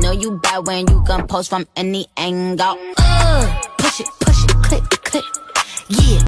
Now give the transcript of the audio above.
Know you bad when you gon' post from any angle. Uh, push it, push it, click, click. Yeah,